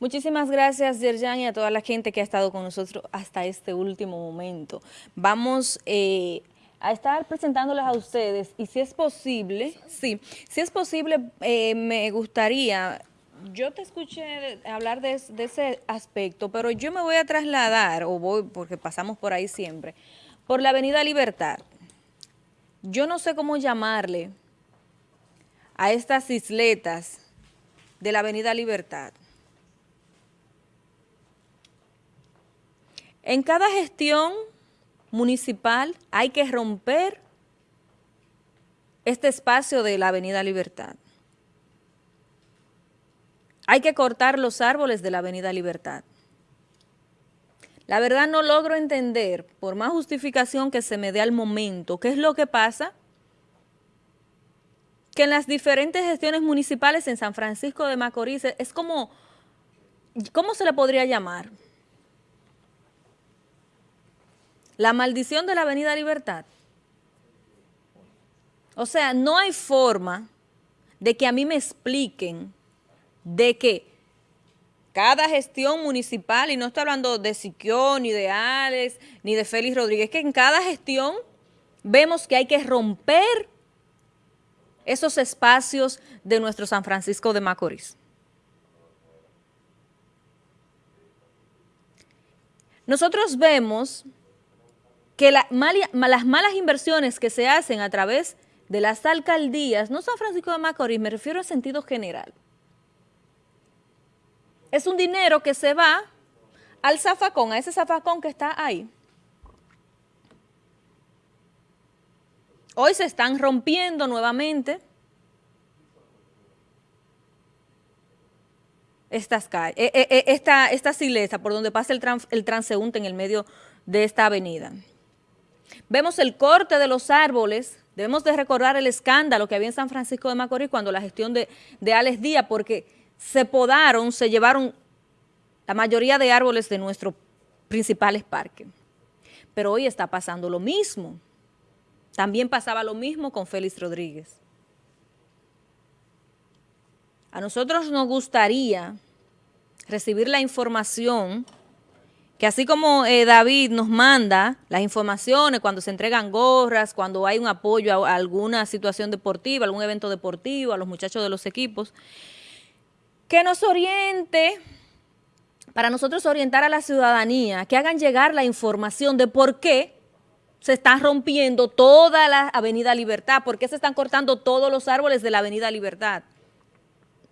Muchísimas gracias, Yerjan, y a toda la gente que ha estado con nosotros hasta este último momento. Vamos eh, a estar presentándoles a ustedes, y si es posible, sí, si es posible, eh, me gustaría, yo te escuché hablar de, de, ese aspecto, pero yo me voy a trasladar, o voy, porque pasamos por ahí siempre, por la Avenida Libertad. Yo no sé cómo llamarle a estas isletas de la Avenida Libertad. En cada gestión municipal hay que romper este espacio de la Avenida Libertad. Hay que cortar los árboles de la Avenida Libertad. La verdad no logro entender, por más justificación que se me dé al momento, qué es lo que pasa que en las diferentes gestiones municipales en San Francisco de Macorís es como, ¿cómo se le podría llamar? La maldición de la Avenida Libertad. O sea, no hay forma de que a mí me expliquen de que cada gestión municipal, y no estoy hablando de Siquio, ni de Alex, ni de Félix Rodríguez, que en cada gestión vemos que hay que romper esos espacios de nuestro San Francisco de Macorís. Nosotros vemos que las malas inversiones que se hacen a través de las alcaldías, no San Francisco de Macorís, me refiero en sentido general. Es un dinero que se va al zafacón, a ese zafacón que está ahí. Hoy se están rompiendo nuevamente estas calles, eh, eh, eh, esta, esta por donde pasa el, el transeúnte en el medio de esta avenida. Vemos el corte de los árboles, debemos de recordar el escándalo que había en San Francisco de Macorís cuando la gestión de, de Alex Díaz, porque se podaron, se llevaron la mayoría de árboles de nuestros principales parques. Pero hoy está pasando lo mismo. También pasaba lo mismo con Félix Rodríguez. A nosotros nos gustaría recibir la información que así como eh, David nos manda las informaciones cuando se entregan gorras, cuando hay un apoyo a, alguna situación deportiva, algún evento deportivo, a los muchachos de los equipos, que nos oriente, para nosotros orientar a la ciudadanía, que hagan llegar la información de por qué se está rompiendo toda la Avenida Libertad, por qué se están cortando todos los árboles de la Avenida Libertad.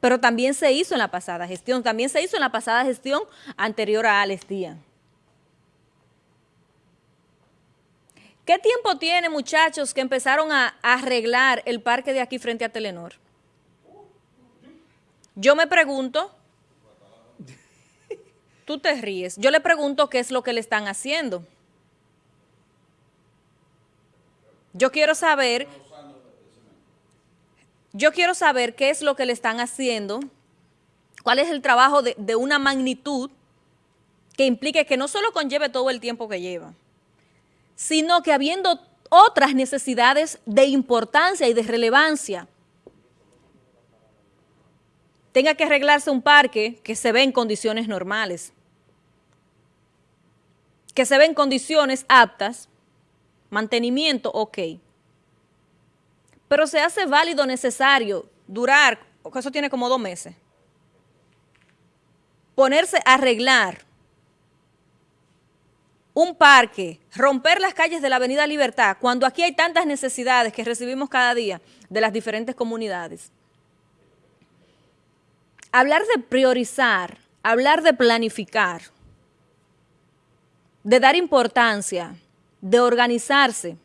Pero también se hizo en la pasada gestión, también se hizo en la pasada gestión anterior a Alex Díaz. ¿Qué tiempo tiene, muchachos, que empezaron a, arreglar el parque de aquí frente a Telenor? Yo me pregunto, tú te ríes, yo le pregunto qué es lo que le están haciendo. Yo quiero saber, yo quiero saber qué es lo que le están haciendo, cuál es el trabajo de, una magnitud que implique que no solo conlleve todo el tiempo que lleva, sino que habiendo otras necesidades de importancia y de relevancia, tenga que arreglarse un parque que se ve en condiciones normales, que se ve en condiciones aptas, mantenimiento, ok. Pero se hace válido, necesario, durar, eso tiene como dos meses, ponerse a arreglar un parque, romper las calles de la Avenida Libertad, cuando aquí hay tantas necesidades que recibimos cada día de las diferentes comunidades. Hablar de priorizar, hablar de planificar, de dar importancia, de organizarse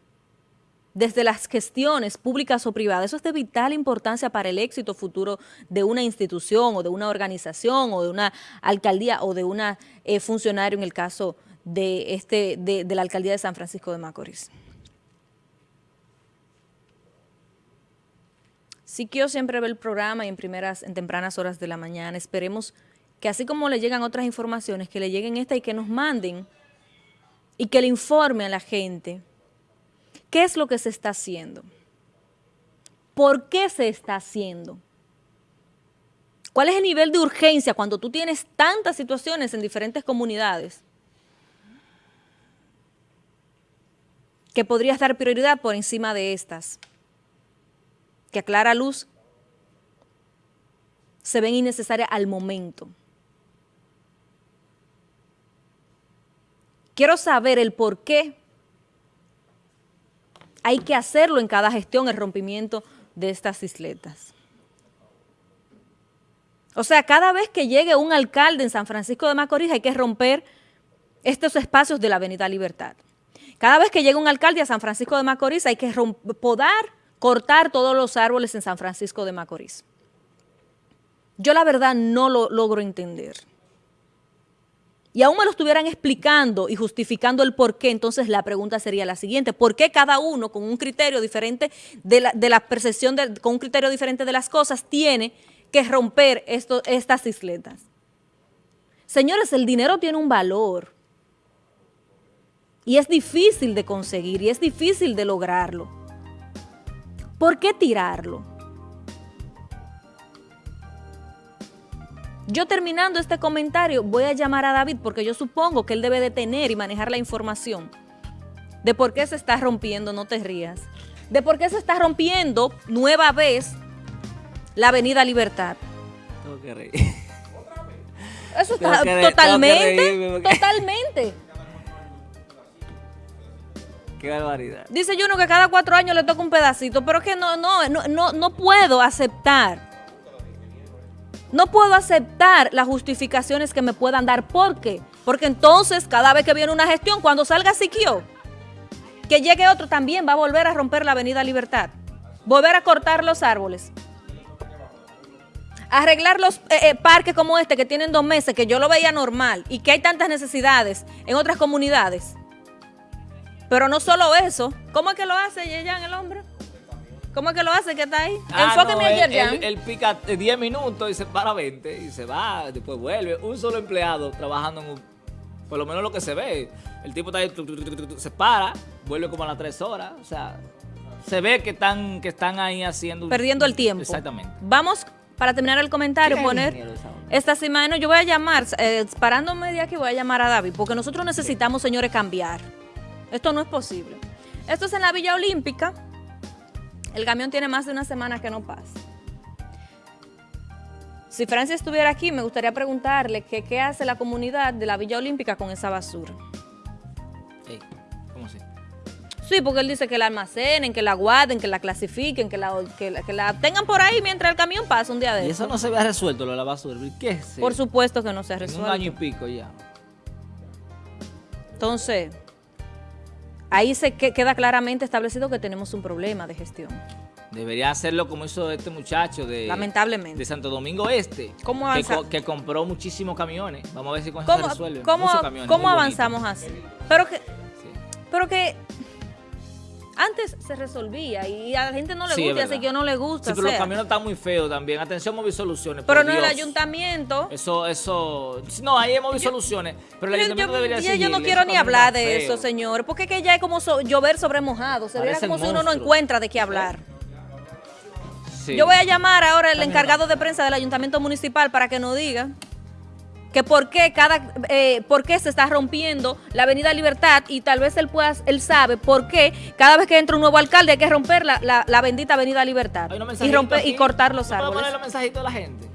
desde las gestiones públicas o privadas, eso es de vital importancia para el éxito futuro de una institución o de una organización o de una alcaldía o de una eh, funcionario en el caso de, este, de, la alcaldía de San Francisco de Macorís. Siquio siempre ve el programa y en primeras, en tempranas horas de la mañana. Esperemos que así como le llegan otras informaciones, que le lleguen esta y que nos manden y que le informe a la gente qué es lo que se está haciendo, por qué se está haciendo, ¿Cuál es el nivel de urgencia cuando tú tienes tantas situaciones en diferentes comunidades? Que podrías dar prioridad por encima de estas, que a clara luz se ven innecesarias al momento. Quiero saber el por qué hay que hacerlo en cada gestión, el rompimiento de estas isletas. O sea, cada vez que llegue un alcalde en San Francisco de Macorís hay que romper estos espacios de la Avenida Libertad. Cada vez que llega un alcalde a San Francisco de Macorís hay que podar, cortar todos los árboles en San Francisco de Macorís. Yo la verdad no lo logro entender. Y aún me lo estuvieran explicando y justificando el por qué, entonces la pregunta sería la siguiente. ¿Por qué cada uno con un criterio diferente de la, percepción, con un criterio diferente de las cosas, tiene que romper estas isletas? Señores, el dinero tiene un valor y es difícil de conseguir y es difícil de lograrlo. ¿Por qué tirarlo? Yo terminando este comentario voy a llamar a David porque yo supongo que él debe de tener y manejar la información de por qué se está rompiendo, no te rías, de por qué se está rompiendo nueva vez la Avenida Libertad. Tengo que reír. Eso está totalmente, totalmente. Qué barbaridad. Dice uno que cada cuatro años le toca un pedacito, pero es que no, no, no, no, no puedo aceptar. No puedo aceptar las justificaciones que me puedan dar. ¿Por qué? Porque entonces, cada vez que viene una gestión, cuando salga Siquio, que llegue otro, también va a volver a romper la avenida Libertad. Volver a cortar los árboles. Arreglar los eh, eh, parques como este que tienen dos meses, que yo lo veía normal, y que hay tantas necesidades en otras comunidades. Pero no solo eso. ¿Cómo es que lo hace Yeyan, el hombre? ¿Cómo es que lo hace que está ahí? Ah, Enfóqueme no, él, él, pica 10 minutos y se para 20 y se va, después vuelve. Un solo empleado trabajando en un... Por lo menos lo que se ve. El tipo está ahí, se para, vuelve como a las 3 horas. O sea, se ve que están, que están ahí haciendo... Perdiendo el tiempo. Exactamente. Vamos, para terminar el comentario, poner... Esta semana yo voy a llamar, eh, parándome de aquí voy a llamar a David, porque nosotros necesitamos, señores, cambiar. Esto no es posible. Esto es en la Villa Olímpica. El camión tiene más de una semana que no pasa. Si Francia estuviera aquí, me gustaría preguntarle qué hace la comunidad de la Villa Olímpica con esa basura. ¿Cómo así? Sí, porque él dice que la almacenen, que la guarden, que la clasifiquen, que la, que la, tengan por ahí mientras el camión pasa un día de ¿Y eso no se había resuelto, lo de la basura? ¿Qué es? Por supuesto que no se ha resuelto. un año y pico ya. Entonces, ahí se queda claramente establecido que tenemos un problema de gestión. Debería hacerlo como hizo este muchacho de, Lamentablemente. de Santo Domingo Este, ¿Cómo que, compró muchísimos camiones. Vamos a ver si con eso se resuelve. ¿Cómo, ¿cómo avanzamos así? Pero que, pero que antes se resolvía y a la gente no le gusta, así que no le gusta. Sí, pero los camiones están muy feos también. Atención, Móvil Soluciones. Pero no el ayuntamiento. Eso, eso. No, ahí es Móvil Soluciones. Pero el ayuntamiento debería decir. Yo no quiero ni hablar de eso, señor. Porque es que ya es como llover sobre mojado. Se ve como si uno no encuentra de qué hablar. Yo voy a llamar ahora al encargado de prensa del ayuntamiento municipal para que nos diga que por qué, cada, eh, por qué se está rompiendo la Avenida Libertad y tal vez él pueda, él sabe por qué cada vez que entra un nuevo alcalde hay que romper la, la, bendita Avenida Libertad y, romper, y cortar los árboles. poner los mensajitos a la gente?